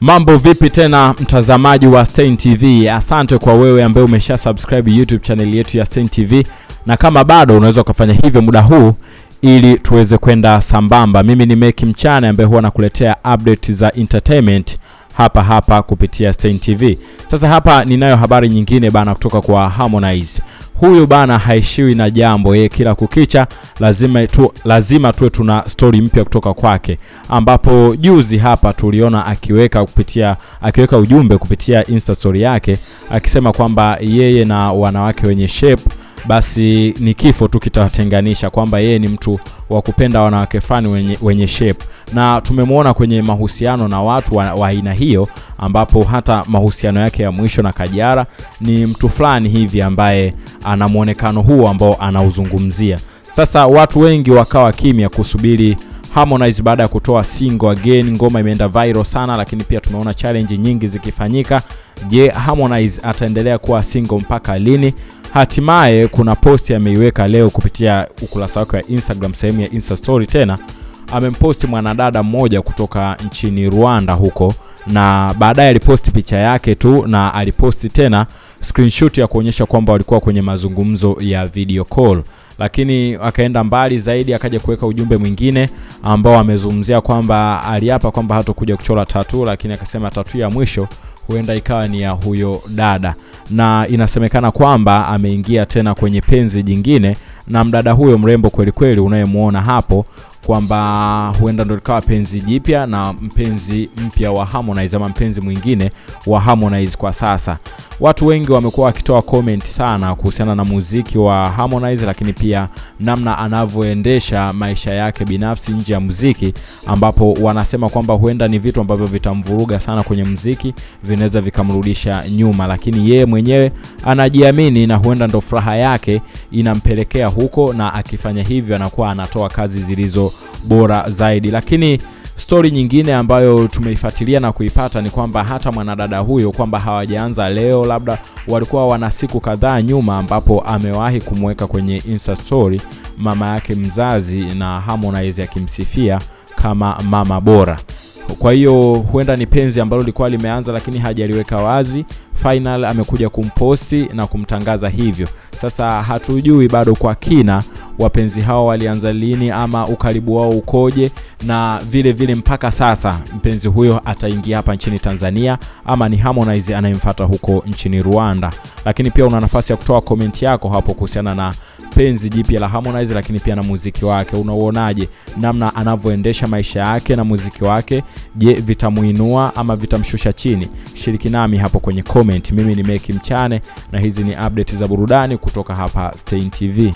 Mambo vipi tena mtazamaji wa Stein TV? Asante kwa wewe ambaye umesha subscribe YouTube channel yetu ya Stein TV, na kama bado unaweza ukafanya hivyo muda huu ili tuweze kwenda sambamba. Mimi ni Meki Mchana ambaye huwa nakuletea update za entertainment hapa hapa kupitia Stein TV. Sasa hapa ninayo habari nyingine bana kutoka kwa Harmonize. Huyu bana haishiwi na jambo, yeye kila kukicha lazima tu, lazima tuwe tuna story mpya kutoka kwake, ambapo juzi hapa tuliona akiweka kupitia akiweka ujumbe kupitia Insta story yake akisema kwamba yeye na wanawake wenye shape basi ni kifo tu kitawatenganisha, kwamba yeye ni mtu wa kupenda wanawake fulani wenye, wenye shape na tumemwona kwenye mahusiano na watu wa aina hiyo, ambapo hata mahusiano yake ya mwisho na Kajara ni mtu fulani hivi ambaye ana mwonekano huu ambao anauzungumzia. Sasa watu wengi wakawa kimya kusubiri Harmonize baada ya kutoa single again. Ngoma imeenda viral sana, lakini pia tumeona challenge nyingi zikifanyika. Je, Harmonize ataendelea kuwa single mpaka lini? Hatimaye kuna posti ameiweka leo kupitia ukurasa wake wa Instagram, sehemu ya Insta story tena amemposti mwanadada mmoja kutoka nchini Rwanda huko, na baadaye aliposti picha yake tu na aliposti tena screenshot ya kuonyesha kwamba walikuwa kwenye mazungumzo ya video call, lakini akaenda mbali zaidi, akaja kuweka ujumbe mwingine ambao amezungumzia kwamba aliapa kwamba hatokuja kuchora tatu, lakini akasema tatu ya mwisho huenda ikawa ni ya huyo dada, na inasemekana kwamba ameingia tena kwenye penzi jingine na mdada huyo mrembo kweli kweli unayemwona hapo kwamba huenda ndo likawa penzi jipya na mpenzi mpya wa Harmonize ama mpenzi mwingine wa Harmonize kwa sasa. Watu wengi wamekuwa wakitoa comment sana kuhusiana na muziki wa Harmonize, lakini pia namna anavyoendesha maisha yake binafsi nje ya muziki, ambapo wanasema kwamba huenda ni vitu ambavyo vitamvuruga sana kwenye muziki, vinaweza vikamrudisha nyuma, lakini yeye mwenyewe anajiamini na huenda ndo furaha yake inampelekea huko, na akifanya hivyo anakuwa anatoa kazi zilizo bora zaidi. Lakini stori nyingine ambayo tumeifuatilia na kuipata ni kwamba hata mwanadada huyo kwamba hawajaanza leo, labda walikuwa wana siku kadhaa nyuma, ambapo amewahi kumweka kwenye Insta story mama yake mzazi na Harmonize akimsifia kama mama bora. Kwa hiyo huenda ni penzi ambalo lilikuwa limeanza, lakini hajaliweka wazi. Final amekuja kumposti na kumtangaza hivyo. Sasa hatujui bado kwa kina wapenzi hao walianza lini ama ukaribu wao ukoje, na vile vile mpaka sasa mpenzi huyo ataingia hapa nchini Tanzania ama ni Harmonize anayemfata huko nchini Rwanda. Lakini pia una nafasi ya kutoa komenti yako hapo kuhusiana na penzi jipya la Harmonize, lakini pia na muziki wake. Unauonaje namna anavyoendesha maisha yake na muziki wake? Je, vitamuinua ama vitamshusha chini? Shiriki nami hapo kwenye comment. Mimi ni Meki Mchane na hizi ni update za burudani kutoka hapa Stein TV.